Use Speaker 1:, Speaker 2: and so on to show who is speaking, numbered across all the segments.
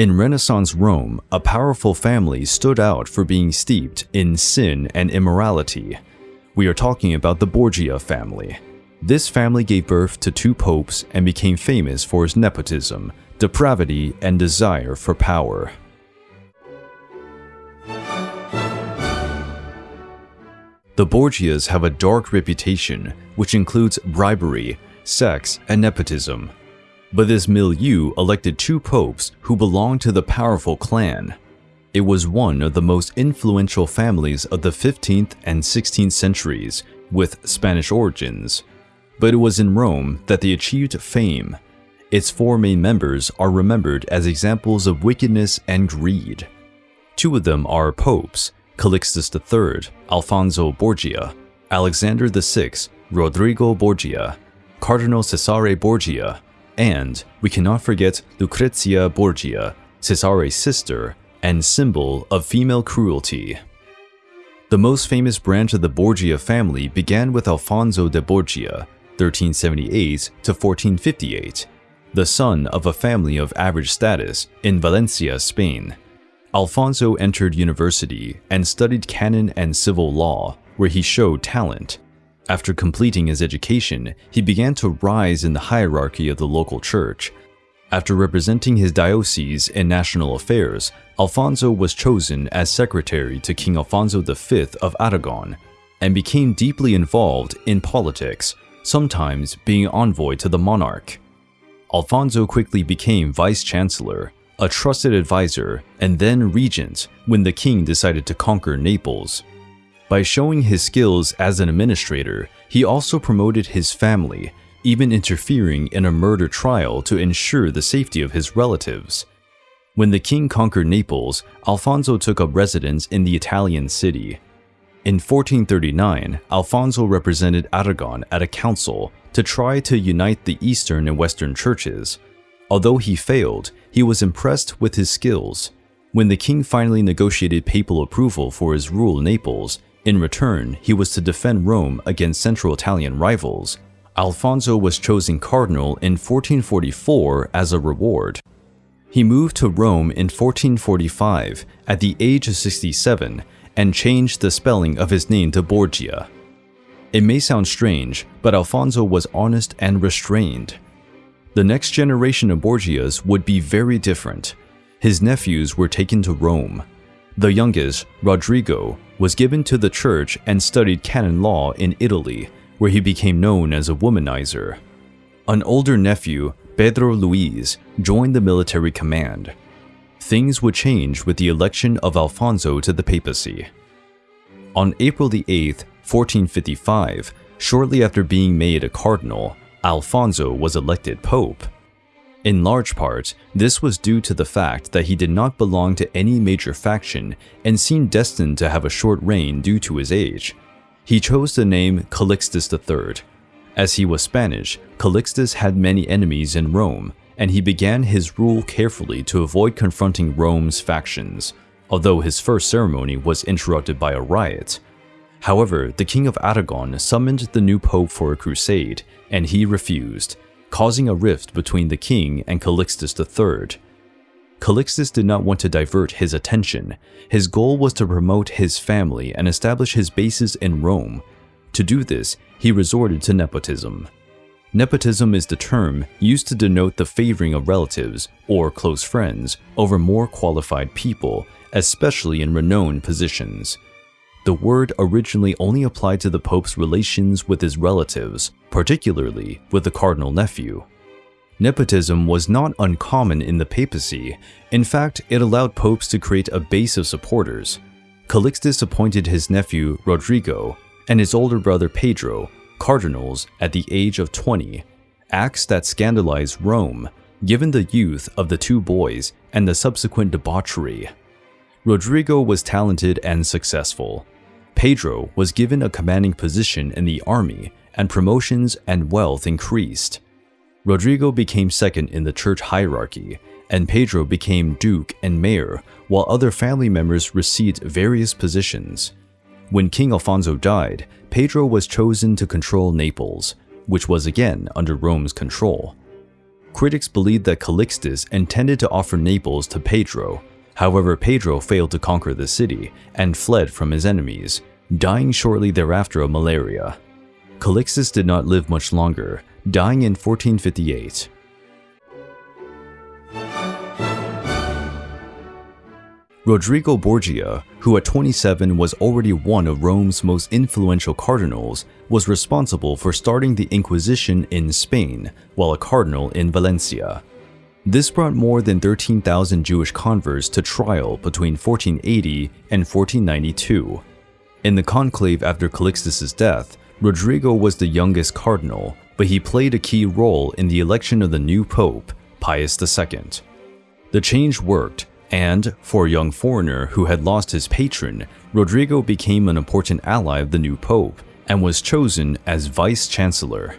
Speaker 1: In Renaissance Rome, a powerful family stood out for being steeped in sin and immorality. We are talking about the Borgia family. This family gave birth to two popes and became famous for its nepotism, depravity, and desire for power. The Borgias have a dark reputation, which includes bribery, sex, and nepotism. But this milieu elected two popes who belonged to the powerful clan. It was one of the most influential families of the 15th and 16th centuries, with Spanish origins. But it was in Rome that they achieved fame. Its four main members are remembered as examples of wickedness and greed. Two of them are popes, Calixtus III, Alfonso Borgia, Alexander VI, Rodrigo Borgia, Cardinal Cesare Borgia, and we cannot forget Lucrezia Borgia, Cesare's sister and symbol of female cruelty. The most famous branch of the Borgia family began with Alfonso de Borgia, 1378 to 1458, the son of a family of average status in Valencia, Spain. Alfonso entered university and studied canon and civil law, where he showed talent. After completing his education, he began to rise in the hierarchy of the local church. After representing his diocese in national affairs, Alfonso was chosen as secretary to King Alfonso V of Aragon and became deeply involved in politics, sometimes being envoy to the monarch. Alfonso quickly became vice-chancellor, a trusted advisor, and then regent when the king decided to conquer Naples. By showing his skills as an administrator, he also promoted his family, even interfering in a murder trial to ensure the safety of his relatives. When the king conquered Naples, Alfonso took up residence in the Italian city. In 1439, Alfonso represented Aragon at a council to try to unite the Eastern and Western churches. Although he failed, he was impressed with his skills. When the king finally negotiated papal approval for his rule in Naples, in return, he was to defend Rome against Central Italian rivals. Alfonso was chosen cardinal in 1444 as a reward. He moved to Rome in 1445 at the age of 67 and changed the spelling of his name to Borgia. It may sound strange, but Alfonso was honest and restrained. The next generation of Borgias would be very different. His nephews were taken to Rome. The youngest, Rodrigo, was given to the church and studied canon law in Italy, where he became known as a womanizer. An older nephew, Pedro Luis, joined the military command. Things would change with the election of Alfonso to the papacy. On April 8, 1455, shortly after being made a cardinal, Alfonso was elected pope. In large part, this was due to the fact that he did not belong to any major faction and seemed destined to have a short reign due to his age. He chose the name Calixtus III. As he was Spanish, Calixtus had many enemies in Rome, and he began his rule carefully to avoid confronting Rome's factions, although his first ceremony was interrupted by a riot. However, the King of Aragon summoned the new pope for a crusade, and he refused, causing a rift between the king and Calixtus III. Calixtus did not want to divert his attention. His goal was to promote his family and establish his bases in Rome. To do this, he resorted to nepotism. Nepotism is the term used to denote the favoring of relatives or close friends over more qualified people, especially in renowned positions. The word originally only applied to the Pope's relations with his relatives, particularly with the cardinal nephew. Nepotism was not uncommon in the papacy. In fact, it allowed popes to create a base of supporters. Calixtus appointed his nephew Rodrigo and his older brother Pedro cardinals at the age of 20, acts that scandalized Rome, given the youth of the two boys and the subsequent debauchery. Rodrigo was talented and successful. Pedro was given a commanding position in the army, and promotions and wealth increased. Rodrigo became second in the church hierarchy, and Pedro became duke and mayor, while other family members received various positions. When King Alfonso died, Pedro was chosen to control Naples, which was again under Rome's control. Critics believed that Calixtus intended to offer Naples to Pedro. However, Pedro failed to conquer the city and fled from his enemies, dying shortly thereafter of malaria. Calixtus did not live much longer, dying in 1458. Rodrigo Borgia, who at 27 was already one of Rome's most influential cardinals, was responsible for starting the Inquisition in Spain while a cardinal in Valencia. This brought more than 13,000 Jewish converts to trial between 1480 and 1492. In the conclave after Calixtus' death, Rodrigo was the youngest cardinal, but he played a key role in the election of the new pope, Pius II. The change worked, and, for a young foreigner who had lost his patron, Rodrigo became an important ally of the new pope and was chosen as vice chancellor.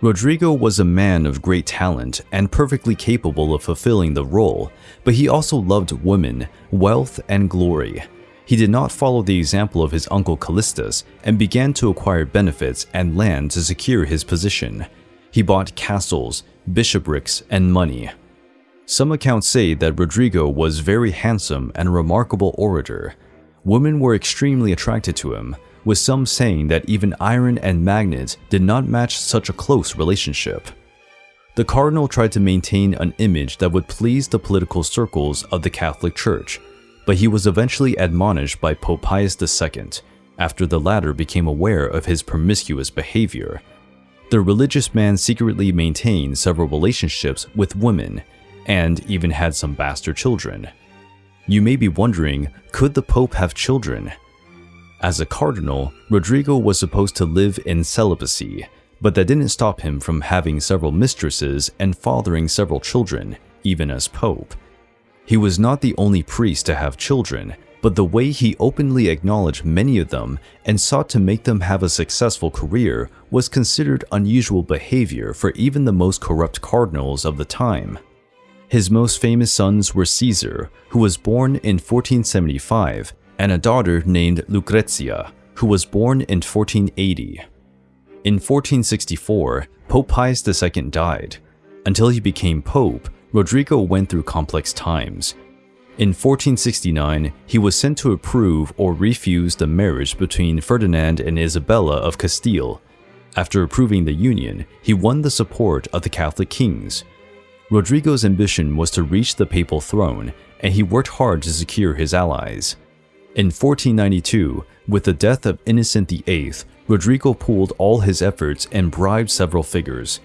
Speaker 1: Rodrigo was a man of great talent and perfectly capable of fulfilling the role, but he also loved women, wealth, and glory. He did not follow the example of his uncle Callistus and began to acquire benefits and land to secure his position. He bought castles, bishoprics, and money. Some accounts say that Rodrigo was very handsome and a remarkable orator. Women were extremely attracted to him, with some saying that even iron and magnets did not match such a close relationship. The cardinal tried to maintain an image that would please the political circles of the Catholic Church, but he was eventually admonished by Pope Pius II after the latter became aware of his promiscuous behavior. The religious man secretly maintained several relationships with women and even had some bastard children. You may be wondering, could the Pope have children? As a cardinal, Rodrigo was supposed to live in celibacy, but that didn't stop him from having several mistresses and fathering several children, even as Pope. He was not the only priest to have children, but the way he openly acknowledged many of them and sought to make them have a successful career was considered unusual behavior for even the most corrupt cardinals of the time. His most famous sons were Caesar, who was born in 1475, and a daughter named Lucrezia, who was born in 1480. In 1464, Pope Pius II died. Until he became pope, Rodrigo went through complex times. In 1469, he was sent to approve or refuse the marriage between Ferdinand and Isabella of Castile. After approving the union, he won the support of the Catholic kings, Rodrigo's ambition was to reach the papal throne, and he worked hard to secure his allies. In 1492, with the death of Innocent VIII, Rodrigo pooled all his efforts and bribed several figures.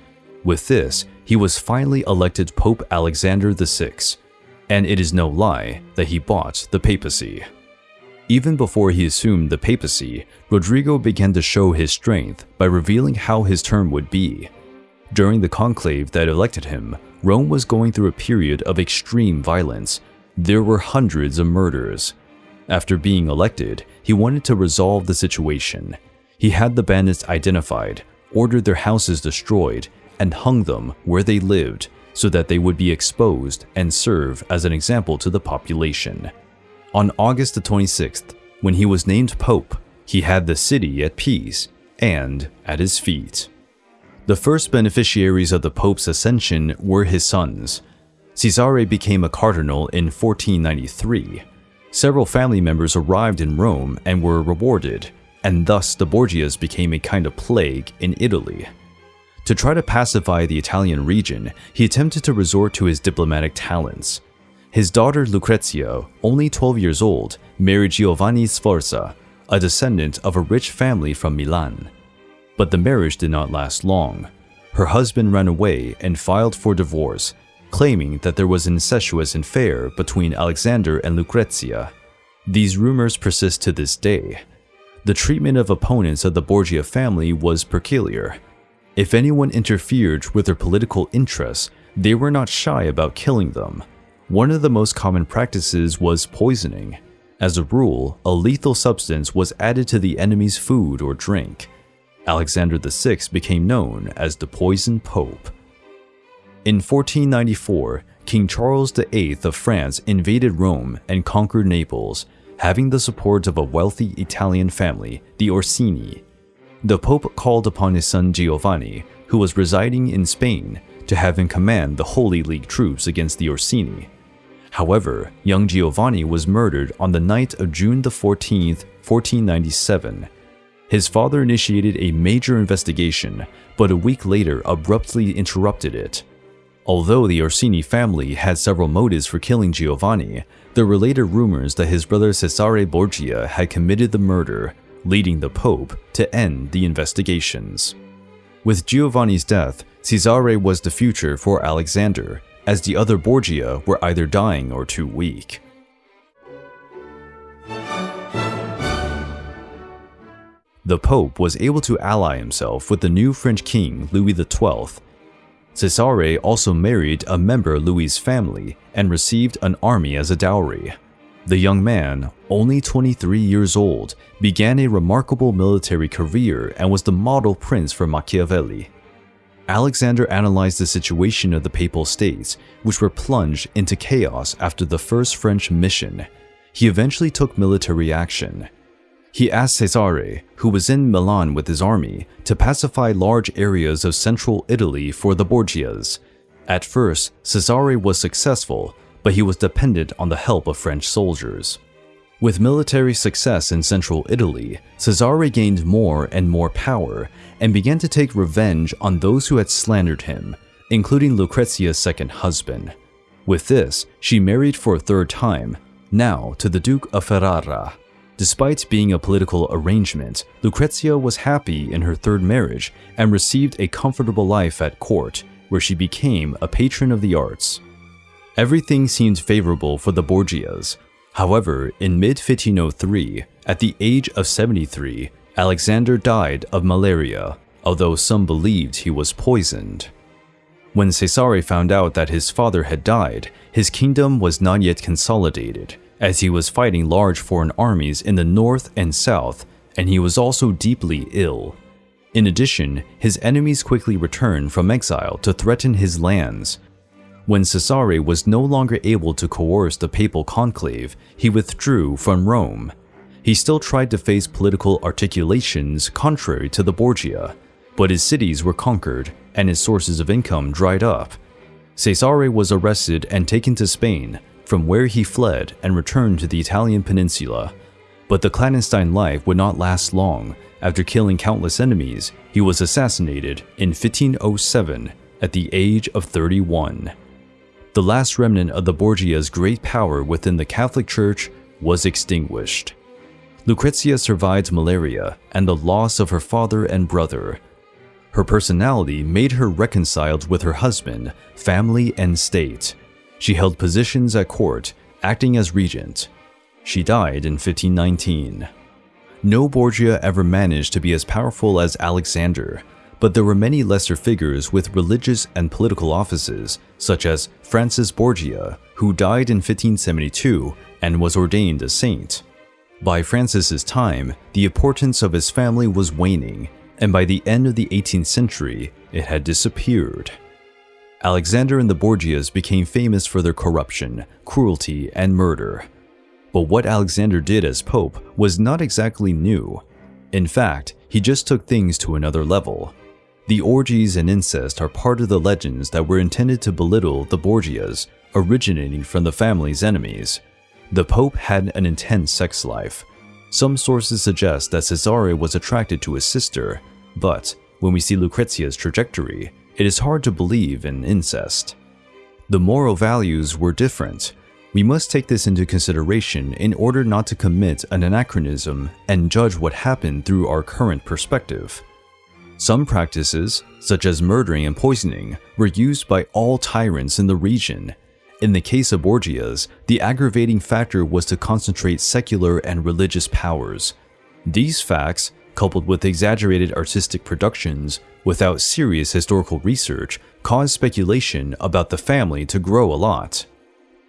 Speaker 1: With this, he was finally elected Pope Alexander VI, and it is no lie that he bought the papacy. Even before he assumed the papacy, Rodrigo began to show his strength by revealing how his term would be. During the conclave that elected him, Rome was going through a period of extreme violence. There were hundreds of murders. After being elected, he wanted to resolve the situation. He had the bandits identified, ordered their houses destroyed, and hung them where they lived so that they would be exposed and serve as an example to the population. On August the 26th, when he was named Pope, he had the city at peace and at his feet. The first beneficiaries of the Pope's ascension were his sons. Cesare became a cardinal in 1493. Several family members arrived in Rome and were rewarded, and thus the Borgias became a kind of plague in Italy. To try to pacify the Italian region, he attempted to resort to his diplomatic talents. His daughter Lucrezia, only 12 years old, married Giovanni Sforza, a descendant of a rich family from Milan. But the marriage did not last long. Her husband ran away and filed for divorce, claiming that there was an incestuous affair between Alexander and Lucrezia. These rumors persist to this day. The treatment of opponents of the Borgia family was peculiar. If anyone interfered with their political interests, they were not shy about killing them. One of the most common practices was poisoning. As a rule, a lethal substance was added to the enemy's food or drink. Alexander VI became known as the Poison Pope. In 1494, King Charles VIII of France invaded Rome and conquered Naples, having the support of a wealthy Italian family, the Orsini. The Pope called upon his son Giovanni, who was residing in Spain, to have in command the Holy League troops against the Orsini. However, young Giovanni was murdered on the night of June 14, 1497. His father initiated a major investigation, but a week later abruptly interrupted it. Although the Orsini family had several motives for killing Giovanni, there were later rumors that his brother Cesare Borgia had committed the murder, leading the Pope to end the investigations. With Giovanni's death, Cesare was the future for Alexander, as the other Borgia were either dying or too weak. The Pope was able to ally himself with the new French king Louis XII. Cesare also married a member of Louis's family and received an army as a dowry. The young man, only 23 years old, began a remarkable military career and was the model prince for Machiavelli. Alexander analyzed the situation of the Papal States, which were plunged into chaos after the first French mission. He eventually took military action. He asked Cesare, who was in Milan with his army, to pacify large areas of central Italy for the Borgias. At first, Cesare was successful, but he was dependent on the help of French soldiers. With military success in central Italy, Cesare gained more and more power and began to take revenge on those who had slandered him, including Lucrezia's second husband. With this, she married for a third time, now to the Duke of Ferrara. Despite being a political arrangement, Lucrezia was happy in her third marriage and received a comfortable life at court, where she became a patron of the arts. Everything seemed favorable for the Borgias. However, in mid-1503, at the age of 73, Alexander died of malaria, although some believed he was poisoned. When Cesare found out that his father had died, his kingdom was not yet consolidated, as he was fighting large foreign armies in the north and south, and he was also deeply ill. In addition, his enemies quickly returned from exile to threaten his lands. When Cesare was no longer able to coerce the papal conclave, he withdrew from Rome. He still tried to face political articulations contrary to the Borgia, but his cities were conquered and his sources of income dried up. Cesare was arrested and taken to Spain, from where he fled and returned to the Italian peninsula. But the clandestine life would not last long. After killing countless enemies, he was assassinated in 1507 at the age of 31. The last remnant of the Borgia's great power within the Catholic Church was extinguished. Lucrezia survived malaria and the loss of her father and brother. Her personality made her reconciled with her husband, family, and state. She held positions at court, acting as regent. She died in 1519. No Borgia ever managed to be as powerful as Alexander, but there were many lesser figures with religious and political offices, such as Francis Borgia, who died in 1572 and was ordained a saint. By Francis's time, the importance of his family was waning, and by the end of the 18th century, it had disappeared. Alexander and the Borgias became famous for their corruption, cruelty, and murder. But what Alexander did as Pope was not exactly new. In fact, he just took things to another level. The orgies and incest are part of the legends that were intended to belittle the Borgias, originating from the family's enemies. The Pope had an intense sex life. Some sources suggest that Cesare was attracted to his sister, but when we see Lucrezia's trajectory, it is hard to believe in incest. The moral values were different. We must take this into consideration in order not to commit an anachronism and judge what happened through our current perspective. Some practices, such as murdering and poisoning, were used by all tyrants in the region. In the case of Borgias, the aggravating factor was to concentrate secular and religious powers. These facts, coupled with exaggerated artistic productions, without serious historical research, caused speculation about the family to grow a lot.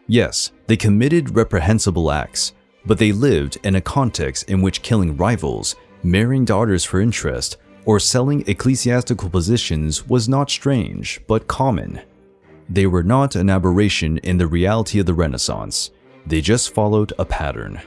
Speaker 1: Yes, they committed reprehensible acts, but they lived in a context in which killing rivals, marrying daughters for interest, or selling ecclesiastical positions was not strange, but common. They were not an aberration in the reality of the Renaissance, they just followed a pattern.